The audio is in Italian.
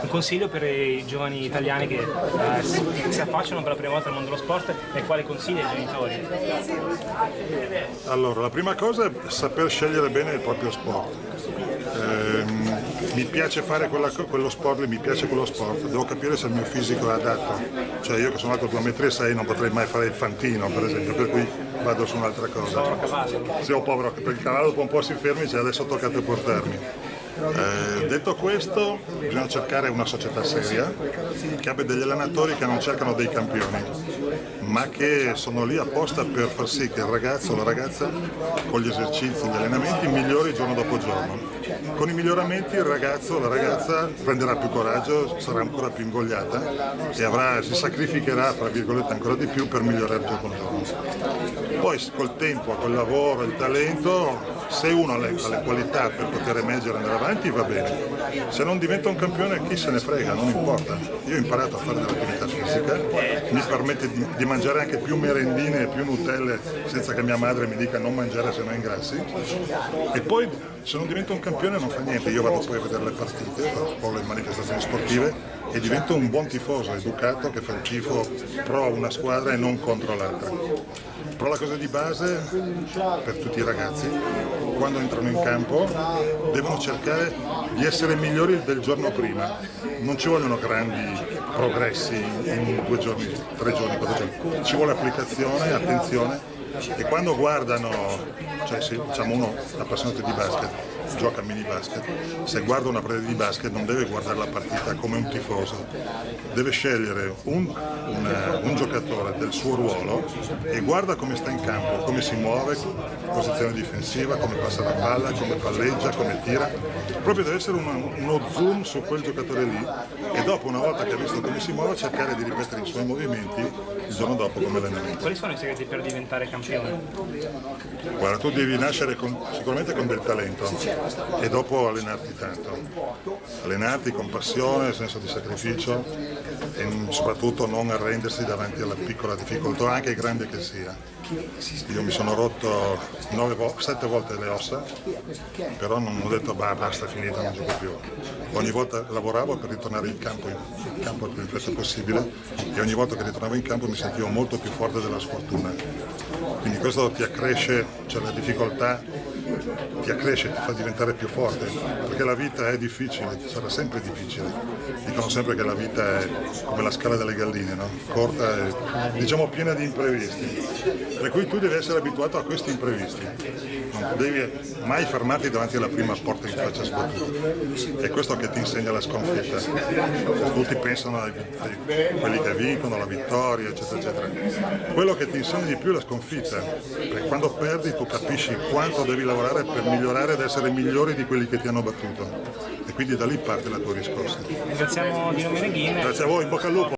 un consiglio per i giovani italiani che eh, si affacciano per la prima volta al mondo dello sport e quale consigli ai genitori? Allora, la prima cosa è saper scegliere bene il proprio sport. Eh, mi piace fare quella, quello sport, mi piace quello sport, devo capire se il mio fisico è adatto. Cioè io che sono alto 2,6 m non potrei mai fare il fantino, per esempio, per cui vado su un'altra cosa. Se ho povero, perché il cavallo dopo un po' si fermi, cioè adesso toccate portarmi. Eh, detto questo, bisogna cercare una società seria che abbia degli allenatori che non cercano dei campioni, ma che sono lì apposta per far sì che il ragazzo o la ragazza con gli esercizi, gli allenamenti migliori giorno dopo giorno. Con i miglioramenti il ragazzo o la ragazza prenderà più coraggio, sarà ancora più ingogliata e avrà, si sacrificherà ancora di più per migliorare giorno dopo giorno. Poi col tempo, col lavoro, il talento, se uno ha le, ha le qualità per poter emergere e andare avanti va bene, se non diventa un campione chi se ne frega, non importa. Io ho imparato a fare dell'attività fisica, mi permette di, di, mangiare anche più merendine e più nutelle senza che mia madre mi dica non mangiare se no ingrassi e poi se non divento un campione non fa niente, io vado poi a vedere le partite o le manifestazioni sportive e divento un buon tifoso, educato, che fa il tifo pro una squadra e non contro l'altra. Però la cosa di base per tutti i ragazzi, quando entrano in campo, devono cercare di essere migliori del giorno prima. Non ci vogliono grandi progressi in due giorni, tre giorni, quattro giorni. Ci vuole applicazione, attenzione e quando guardano, cioè se diciamo uno appassionato di basket, gioca a mini basket, se guarda una partita di basket non deve guardare la partita come un tifoso, deve scegliere un, un, un giocatore del suo ruolo e guarda come sta in campo, come si muove, posizione difensiva, come passa la palla, come palleggia, come tira, proprio deve essere uno, uno zoom su quel giocatore lì e dopo una volta che ha visto come si muove cercare di ripetere i suoi movimenti il giorno dopo come allenamento. Quali sono i segreti per diventare campione? Guarda, tu devi nascere con, sicuramente con del talento e dopo allenarti tanto. Allenarti con passione, senso di sacrificio e soprattutto non arrendersi davanti alla piccola difficoltà, anche grande che sia. Io mi sono rotto sette volte le ossa, però non ho detto bah, basta, finita, non gioco più. Ogni volta lavoravo per ritornare in campo, in campo il più fretta possibile e ogni volta che ritornavo in campo mi sentivo molto più forte della sfortuna. Quindi questo ti accresce, cioè la difficoltà ti accresce, ti fa diventare più forte, perché la vita è difficile, sarà sempre difficile. Dicono sempre che la vita è come la scala delle galline, no? corta e diciamo piena di imprevisti, per cui tu devi essere abituato a questi imprevisti, non devi mai fermarti davanti alla prima porta in faccia sbattuta. È questo che ti insegna la sconfitta. Tutti pensano a quelli che vincono, la vittoria, eccetera, eccetera. Quello che ti insegna di più è la sconfitta, perché quando perdi tu capisci quanto devi lavorare per migliorare ed essere migliori di quelli che ti hanno battuto. E quindi da lì parte la tua riscossa. Ringraziamo Dino Meneghini. Grazie a voi, in bocca al lupo.